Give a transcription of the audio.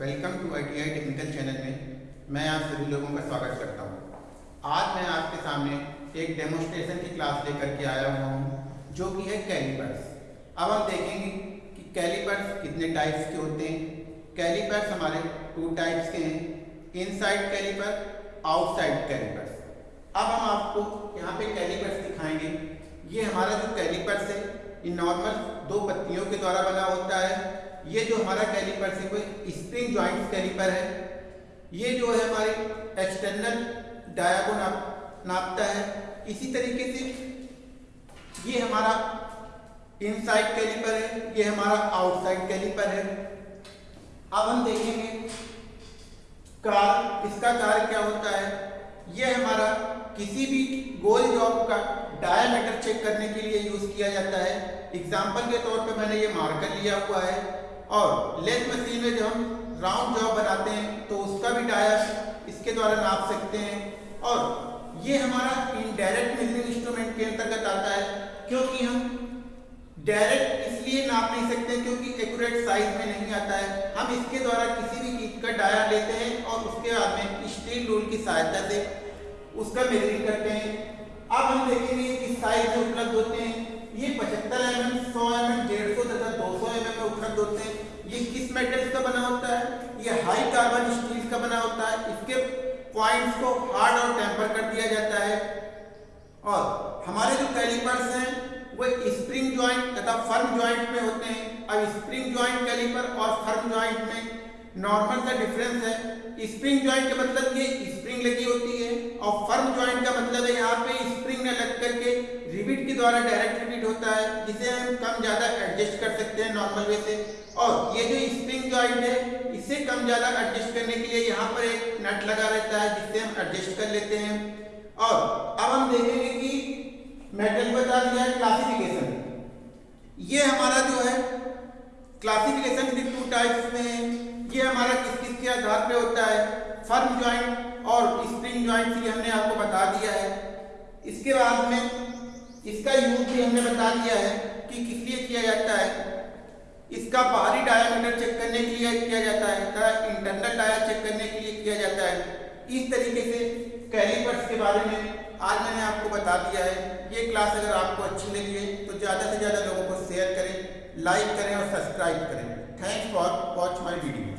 Welcome to I T technical channel में मैं आप सभी लोगों का स्वागत करता हूँ। आज मैं आपके सामने एक डेमोस्ट्रेशन की क्लास लेकर के आया हुआ हूँ, जो कि है कैलिपर्स अब हम देखेंगे कि कैलिपर्स कितने टाइप्स के होते हैं। कैलिपर्स हमारे टू टाइप्स के हैं इनसाइड कैलिपर आउटसाइड कैलिपर्स अब हम आपको यहाँ पे कैलिपर्स दिखाएँगे। ये हमारा जो कैलिपर्स है, ये नॉर्मल दो पत्तियों के द्वारा बना होता है। ये जो हमारा कैलिपर से कोई स्प्रिंग ज्वाइंट कैलिपर है, ये जो है हमारे एक्सटर्नल डाया को नाप, नापता है। इसी तरीके से ये हमारा इनसाइड कैलिपर है, ये हमारा आउटसाइड कैलिपर है। अब हम देखेंगे कार, इसका कार्य क्या होता है। ये हमारा किसी भी गोल जॉब का डायमीटर चेक करने के लिए यूज़ किया जाता है। एग्ज़ाम्पल के तौर पे मैंने ये मार्कर लिया हुआ है। और लेथ मशीन में जब हम राउंड जॉब बनाते हैं तो उसका भी डायर इसके द्वारा नाप सकते हैं। और ये हमारा इनडायरेक्ट मेजरिंग इंस्ट्रूमेंट के अंतर्गत आता है, क्योंकि हम डायरेक्ट इसलिए नाप नहीं सकते क्योंकि एक्यूरेट साइज़ में नहीं आता है। हम इसके द्वारा किसी भी चीज़ का डाया लेते हैं और उसके बाद में स्टील रूल की सहायता से उसका मेजरिंग करते हैं। अब हम देखेंगे किस साइज़ में उपलब्ध होते हैं। ये पचहत्तर एम एम सौ एम एम डेढ़ सौ तथा दो सौ एम एम में उपलब्ध होते हैं ये किस मेटल्स का बना होता है ये हाई कार्बन स्टील का बना होता है, इसके पॉइंट्स को हार्ड और टेम्पर कर दिया जाता है। और हमारे जो कैलिपर्स हैं, वो स्प्रिंग ज्वाइंट तथा फर्म ज्वाइंट में होते हैं। अब स्प्रिंग ज्वाइंट कैलिपर और फर्म ज्वाइंट में नॉर्मल का डिफरेंस है। स्प्रिंग ज्वाइंट का मतलब ये स्प्रिंग लगी होती है, और फर्म ज्वाइंट का मतलब है यहाँ पे स्प्रिंग न लग करके रिविट के द्वारा डायरेक्ट रिविट होता है, जिसे हम कम ज़्यादा एडजस्ट कर सकते हैं नॉर्मल वे से। और ये जो स्प्रिंग ज्वाइंट है इसे कम ज़्यादा एडजस्ट करने के लिए यहाँ पर एक नट लगा रहता है, जिससे हम एडजस्ट कर लेते हैं। और अब हम देखेंगे कि मेटल बता दिया है क्लासिफिकेशन ये हमारा जो है क्लासिफिकेशन भी टू टाइप्स में है। ये हमारा किस किस के आधार पे होता है? फर्म ज्वाइंट और स्प्रिंग ज्वाइंट ये हमने आपको बता दिया है। इसके बाद में इसका यूज़ भी हमने बता दिया है कि किस लिए किया जाता है? इसका बाहरी डायमीटर चेक करने के लिए किया जाता है तथा इंटरनल डायर चेक करने के लिए किया जाता है। इस तरीके से कैलिपर्स के बारे में आज मैंने आपको बता दिया है। ये क्लास अगर आपको अच्छी लगी है तो ज़्यादा से ज़्यादा लोगों को शेयर करें लाइक करें और सब्सक्राइब करें। Thanks for watch my video